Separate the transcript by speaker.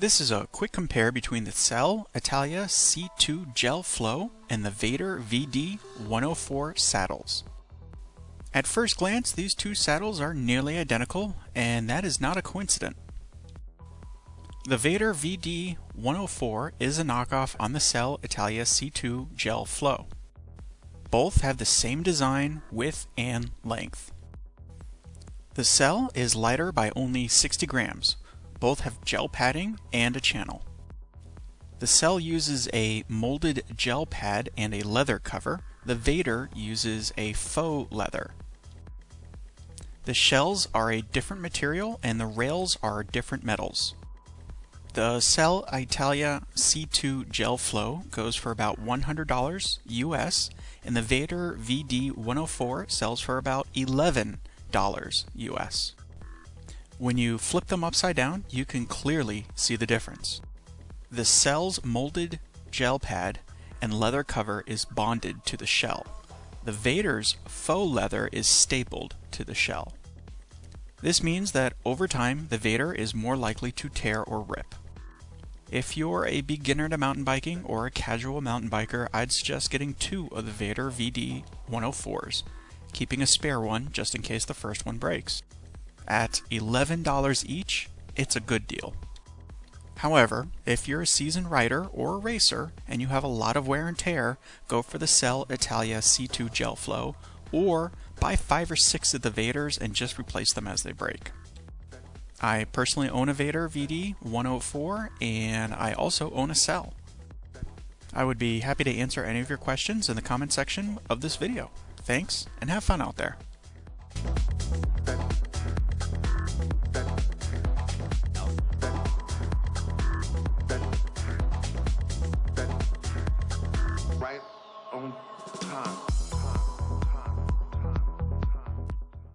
Speaker 1: This is a quick compare between the Selle Italia C2 Gel Flow and the Vader VD 104 saddles. At first glance, these two saddles are nearly identical, and that is not a coincidence. The Vader VD 104 is a knockoff on the Selle Italia C2 Gel Flow. Both have the same design, width, and length. The Selle is lighter by only 60 grams. Both have gel padding and a channel. The Selle uses a molded gel pad and a leather cover. The Vader uses a faux leather. The shells are a different material and the rails are different metals. The Selle Italia C2 Gel Flow goes for about $100 US, and the Vader VD 104 sells for about $11 US. When you flip them upside down, you can clearly see the difference. The Selle's molded gel pad and leather cover is bonded to the shell. The Vader's faux leather is stapled to the shell. This means that over time, the Vader is more likely to tear or rip. If you're a beginner to mountain biking or a casual mountain biker, I'd suggest getting two of the Vader VD 104s, keeping a spare one just in case the first one breaks. At $11 each, it's a good deal. However, if you're a seasoned rider or a racer and you have a lot of wear and tear, go for the Selle Italia C2 Gel Flow or buy five or six of the Vaders and just replace them as they break. I personally own a Vader VD 104 and I also own a Selle. I would be happy to answer any of your questions in the comment section of this video. Thanks and have fun out there.
Speaker 2: Right on time.